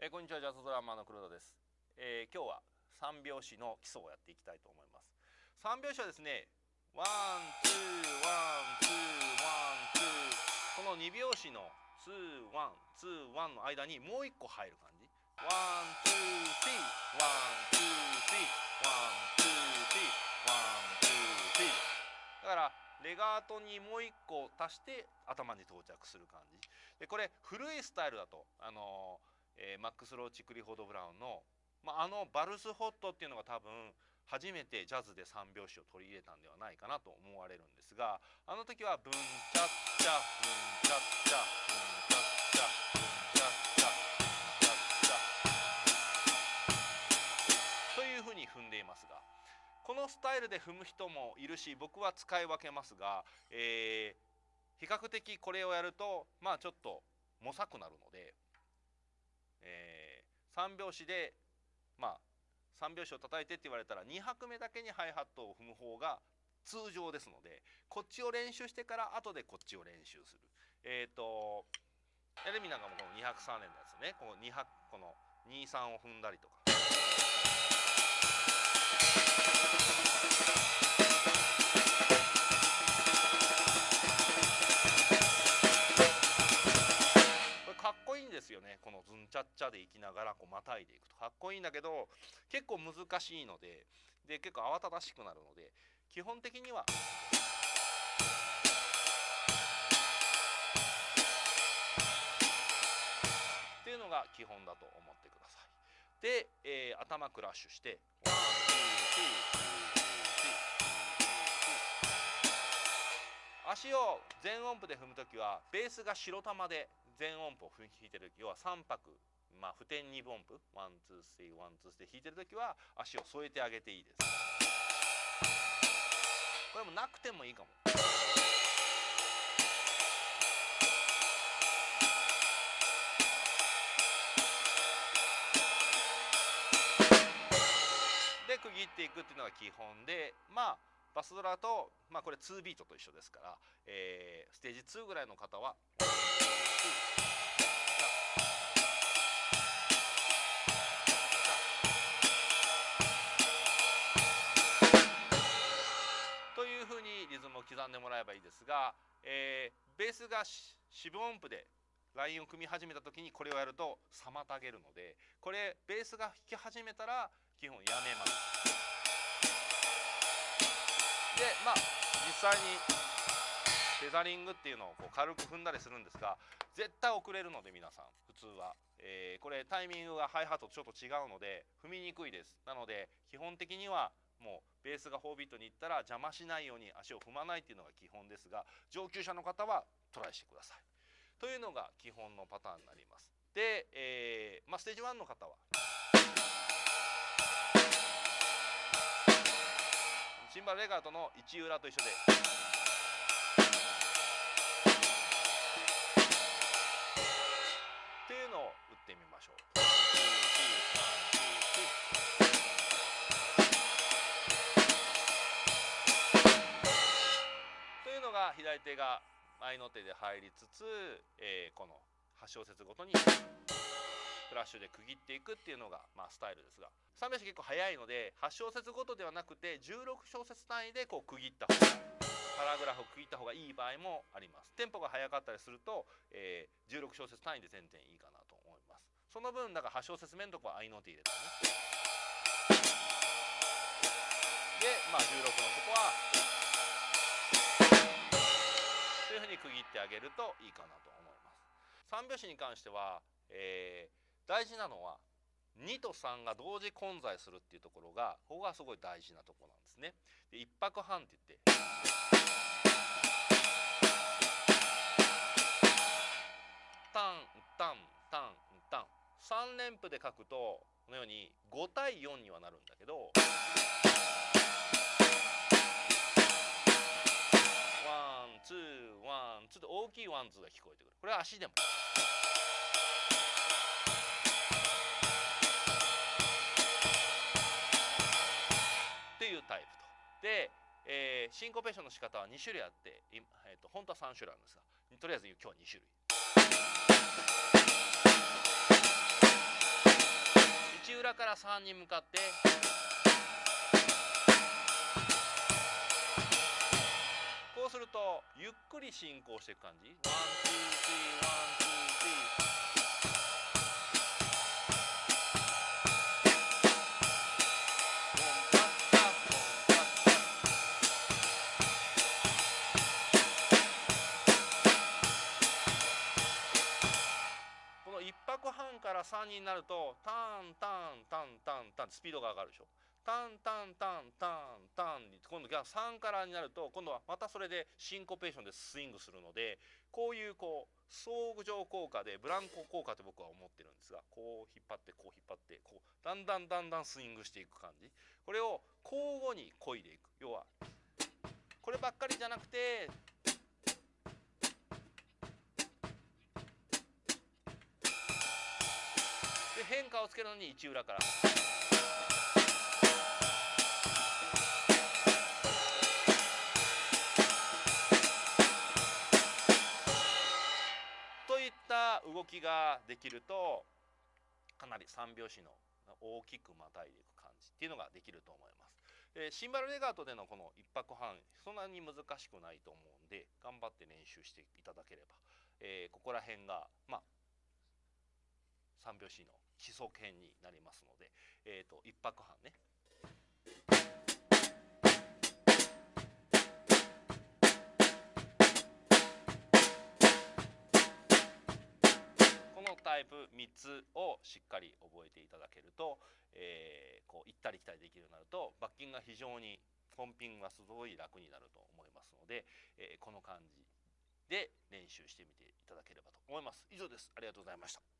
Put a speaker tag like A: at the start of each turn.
A: えー、こんにちは。ジャズドラマーの黒田です、えー、今日は三拍子の基礎をやっていきたいと思います。三拍子はですね one two one two one two。この二拍子の two one two one の間にもう一個入る感じ。ワンツースリーワンツースリー。ワンツースリー。ワンツースリー。だからレガートにもう一個足して頭に到着する感じ。でこれ古いスタイルだとあのーえー、マックス・ローチ・クリフォード・ブラウンの、まあ、あのバルス・ホットっていうのが多分初めてジャズで三拍子を取り入れたんではないかなと思われるんですがあの時はブンチャッチャブンチャッチャブンチャッチャブンチャッチャブンチャッチャブンチャッチャというふうに踏んでいますがこのスタイルで踏む人もいるし僕は使い分けますが、えー、比較的これをやるとまあちょっともさくなるのでえー、3拍子でまあ3拍子を叩いてって言われたら2拍目だけにハイハットを踏む方が通常ですのでこっちを練習してから後でこっちを練習するえっ、ー、とエレミなんかもこの2拍3連のやつねこの2拍この23を踏んだりとか。かっこいいんだけど結構難しいのでで結構慌ただしくなるので基本的には。っていうのが基本だと思ってください。で、えー、頭クラッシュして足を全音符で踏む時はベースが白玉で全音符を弾いてる時要は3拍まあ、付点2分音符 one two three one two three 弾いてる時は足を添えてあげていいですこれもなくてもいいかもで区切っていくっていうのが基本でまあバスドラと、まあ、これ2ビートと一緒ですから、えー、ステージ2ぐらいの方は。ズムを刻んでもらえばいいですが、えー、ベースが四分音符でラインを組み始めた時にこれをやると妨げるのでこれベースが弾き始めたら基本やめます。でまあ実際にテザリングっていうのをこう軽く踏んだりするんですが絶対遅れるので皆さん普通は、えー、これタイミングがハイハットとちょっと違うので踏みにくいですなので基本的にはもうベースが4ビートにいったら邪魔しないように足を踏まないっていうのが基本ですが上級者の方はトライしてくださいというのが基本のパターンになりますで、えーまあ、ステージ1の方はシンバルレガートの1裏と一緒で。っていうのを打ってみましょう。手が前の手で入りつつ、えー、この8小節ごとにフラッシュで区切っていくっていうのが、まあ、スタイルですが。3拍子結構早いので8小節ごとではなくて16小節単位でこう区切った方がパラグラフを区切った方がいい場合もあります。テンポが速かったりすると、えー、16小節単位で全然いいかなと思います。その分だから8小節目のとこは合いの手入れたね。でまあ16のとこはいうふうに区切ってあげるといいかなと思います3拍子に関しては、えー、大事なのは2と3が同時混在するっていうところがここがすごい大事なところなんですね。で1拍半って言ってタンタンタンタン3連符で書くとこのように5対4にはなるんだけどtwo と大きい one two が聞こえてくるこれは足でも。っていうタイプと。で、えー、シンコペーションの仕方は2種類あって、えーと、本当は3種類あるんですがとりあえず今日は2種類。1裏から3に向かってゆっくり進行していく感じ？ one two three one two three。1拍半から3になるとタンタンタンタンタンスピードが上がるでしょ。タンタンタンタンタンに今度が3からになると今度はまたそれでシンコペーションでスイングするのでこういうこう相乗効果でブランコ効果って僕は思ってるんですがこう引っ張ってこう引っ張ってこうだんだんだんだんスイングしていく感じこれを交互に漕いでいく要はこればっかりじゃなくてで変化をつけるのに一裏から。といった動きができるとかなり三拍子の大きくまたいでいく感じっていうのができると思います。えーシンバルレガートでのこの一拍半そんなに難しくないと思うんで頑張って練習していただければ、えーここら辺がまあ三拍子の基礎編になりますので、えー、と一拍半ね3つをしっかり覚えていただけると、えーこう行ったり来たりできるようになるとバッキンが非常にポンピングがすごい楽になると思いますので、えーこの感じで練習してみていただければと思います。以上です。ありがとうございました。